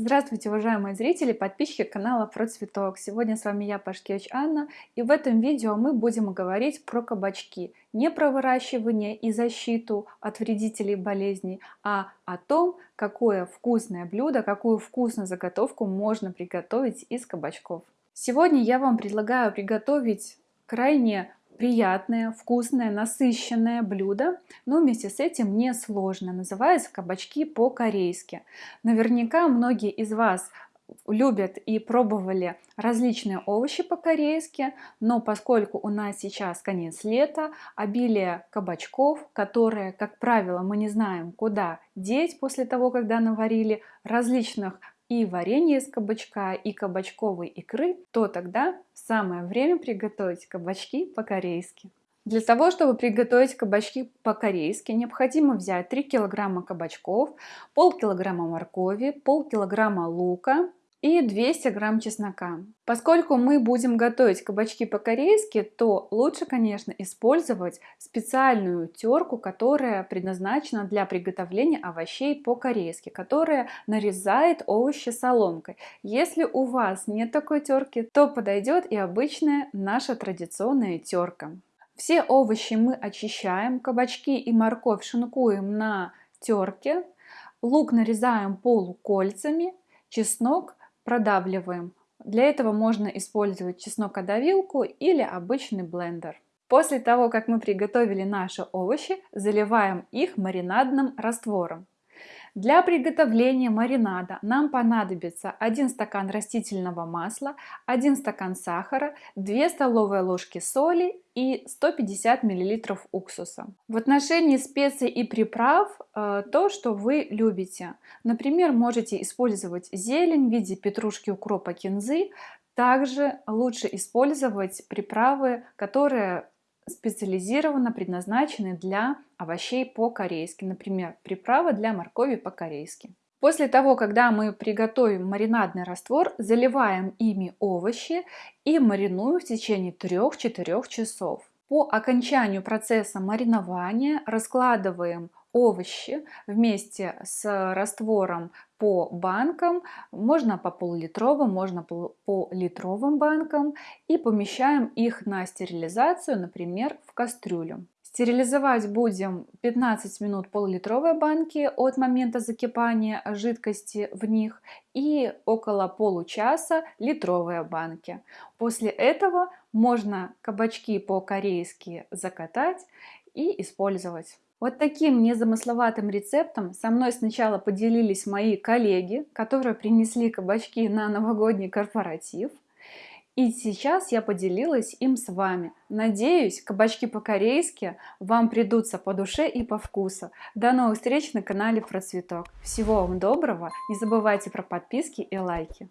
Здравствуйте, уважаемые зрители, подписчики канала Про Цветок. Сегодня с вами я, Пашкевич Анна, и в этом видео мы будем говорить про кабачки. Не про выращивание и защиту от вредителей болезней, а о том, какое вкусное блюдо, какую вкусную заготовку можно приготовить из кабачков. Сегодня я вам предлагаю приготовить крайне приятное, вкусное, насыщенное блюдо, но вместе с этим не сложно. Называется кабачки по-корейски. Наверняка многие из вас любят и пробовали различные овощи по-корейски, но поскольку у нас сейчас конец лета, обилие кабачков, которые, как правило, мы не знаем, куда деть после того, когда наварили, различных и варенье из кабачка, и кабачковой икры, то тогда самое время приготовить кабачки по-корейски. Для того, чтобы приготовить кабачки по-корейски, необходимо взять 3 килограмма кабачков, пол килограмма моркови, пол килограмма лука, и 200 грамм чеснока. Поскольку мы будем готовить кабачки по-корейски, то лучше, конечно, использовать специальную терку, которая предназначена для приготовления овощей по-корейски, которая нарезает овощи соломкой. Если у вас нет такой терки, то подойдет и обычная наша традиционная терка. Все овощи мы очищаем, кабачки и морковь шинкуем на терке, лук нарезаем полукольцами, чеснок продавливаем. Для этого можно использовать чеснокодавилку или обычный блендер. После того, как мы приготовили наши овощи, заливаем их маринадным раствором. Для приготовления маринада нам понадобится 1 стакан растительного масла, 1 стакан сахара, 2 столовые ложки соли и 150 мл уксуса. В отношении специй и приправ э, то, что вы любите. Например, можете использовать зелень в виде петрушки, укропа, кинзы. Также лучше использовать приправы, которые специализированно предназначены для овощей по-корейски, например, приправа для моркови по-корейски. После того, когда мы приготовим маринадный раствор, заливаем ими овощи и маринуем в течение 3-4 часов. По окончанию процесса маринования раскладываем овощи вместе с раствором по банкам, можно по пол-литровым, можно по литровым банкам и помещаем их на стерилизацию, например, в кастрюлю. Стерилизовать будем 15 минут пол-литровой банки от момента закипания жидкости в них и около получаса литровые банки. После этого можно кабачки по-корейски закатать и использовать. Вот таким незамысловатым рецептом со мной сначала поделились мои коллеги, которые принесли кабачки на новогодний корпоратив. И сейчас я поделилась им с вами. Надеюсь, кабачки по-корейски вам придутся по душе и по вкусу. До новых встреч на канале Про. Всего вам доброго, не забывайте про подписки и лайки.